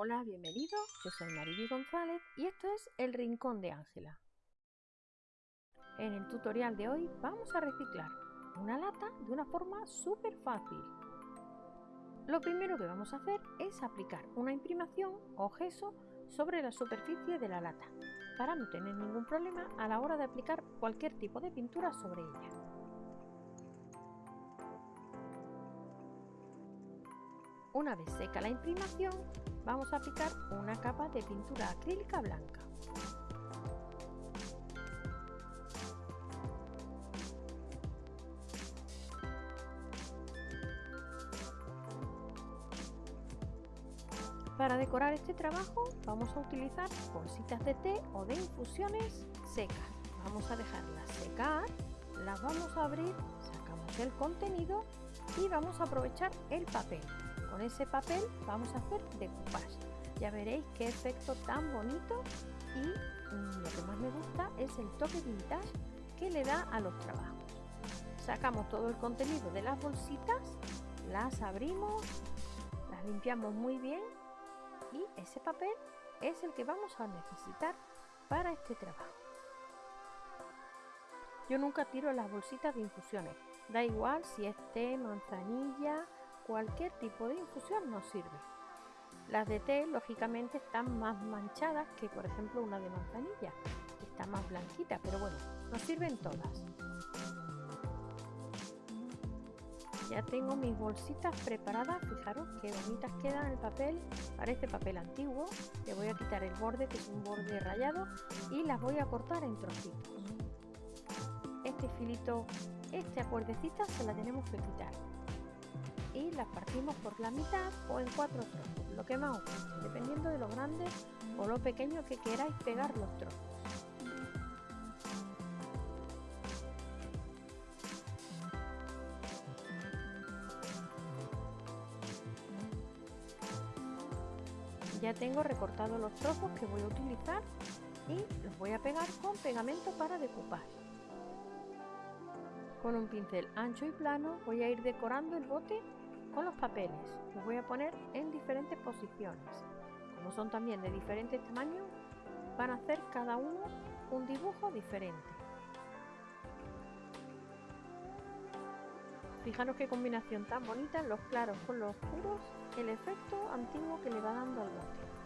Hola, bienvenido. Yo soy Mariby González y esto es El Rincón de Ángela. En el tutorial de hoy vamos a reciclar una lata de una forma súper fácil. Lo primero que vamos a hacer es aplicar una imprimación o gesso sobre la superficie de la lata para no tener ningún problema a la hora de aplicar cualquier tipo de pintura sobre ella. Una vez seca la imprimación, vamos a aplicar una capa de pintura acrílica blanca. Para decorar este trabajo vamos a utilizar bolsitas de té o de infusiones secas. Vamos a dejarlas secar, las vamos a abrir, sacamos el contenido y vamos a aprovechar el papel. Con ese papel vamos a hacer decoupage. Ya veréis qué efecto tan bonito y mm, lo que más me gusta es el toque vintage que le da a los trabajos. Sacamos todo el contenido de las bolsitas, las abrimos, las limpiamos muy bien y ese papel es el que vamos a necesitar para este trabajo. Yo nunca tiro las bolsitas de infusiones, da igual si es té, manzanilla, cualquier tipo de infusión nos sirve. Las de té lógicamente están más manchadas que por ejemplo una de manzanilla, está más blanquita, pero bueno, nos sirven todas. Ya tengo mis bolsitas preparadas, fijaros qué bonitas quedan el papel, parece papel antiguo. Le voy a quitar el borde, que es un borde rayado, y las voy a cortar en trocitos. Este filito, esta cuerdecita se la tenemos que quitar. Y las partimos por la mitad o en cuatro trozos, lo que más os dependiendo de lo grande o lo pequeño que queráis pegar los trozos. Ya tengo recortados los trozos que voy a utilizar y los voy a pegar con pegamento para decoupar. Con un pincel ancho y plano voy a ir decorando el bote con los papeles. Los voy a poner en diferentes posiciones. Como son también de diferentes tamaños, van a hacer cada uno un dibujo diferente. Fijaros qué combinación tan bonita, los claros con los oscuros, el efecto antiguo que le va dando al bote.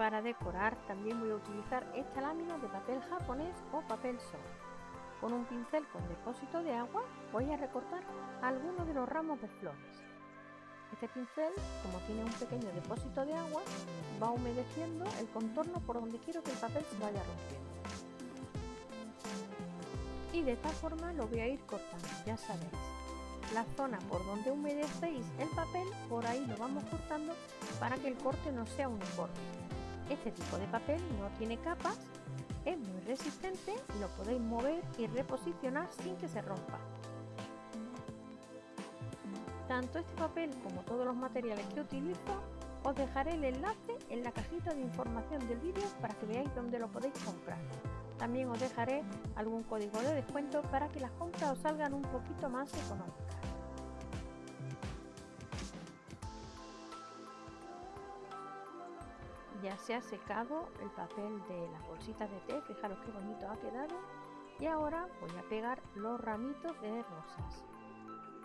Para decorar también voy a utilizar esta lámina de papel japonés o papel soft. Con un pincel con depósito de agua voy a recortar algunos de los ramos de flores. Este pincel, como tiene un pequeño depósito de agua, va humedeciendo el contorno por donde quiero que el papel se vaya rompiendo. Y de esta forma lo voy a ir cortando, ya sabéis. La zona por donde humedecéis el papel, por ahí lo vamos cortando para que el corte no sea uniforme. Este tipo de papel no tiene capas, es muy resistente y lo podéis mover y reposicionar sin que se rompa. Tanto este papel como todos los materiales que utilizo os dejaré el enlace en la cajita de información del vídeo para que veáis dónde lo podéis comprar. También os dejaré algún código de descuento para que las compras os salgan un poquito más económicas. Ya se ha secado el papel de las bolsitas de té, fijaros qué bonito ha quedado. Y ahora voy a pegar los ramitos de rosas.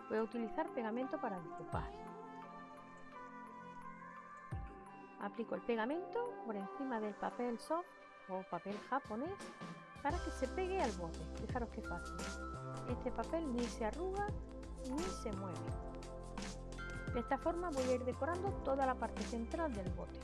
Voy a utilizar pegamento para decoupar. Aplico el pegamento por encima del papel soft o papel japonés para que se pegue al borde. Fijaros qué fácil. Este papel ni se arruga ni se mueve. De esta forma voy a ir decorando toda la parte central del bote.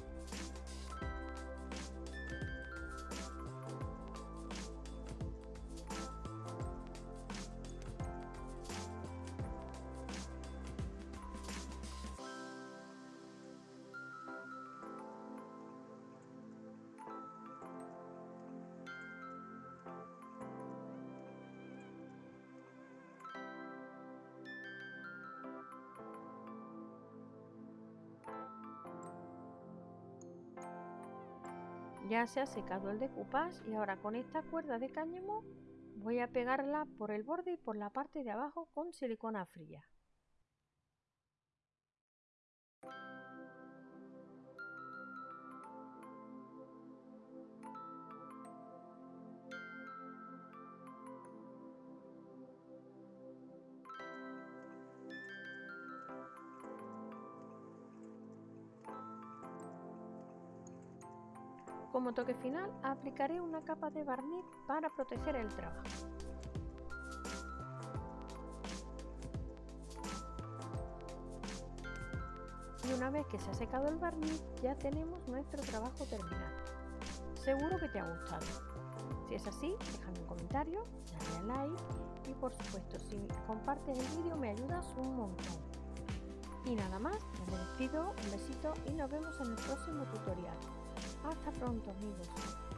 Ya se ha secado el decoupage y ahora con esta cuerda de cáñamo voy a pegarla por el borde y por la parte de abajo con silicona fría. Como toque final aplicaré una capa de barniz para proteger el trabajo. Y una vez que se ha secado el barniz ya tenemos nuestro trabajo terminado. Seguro que te ha gustado. Si es así, déjame un comentario, dale a like y por supuesto si compartes el vídeo me ayudas un montón. Y nada más, me despido, un besito y nos vemos en el próximo tutorial. Hasta pronto amigos.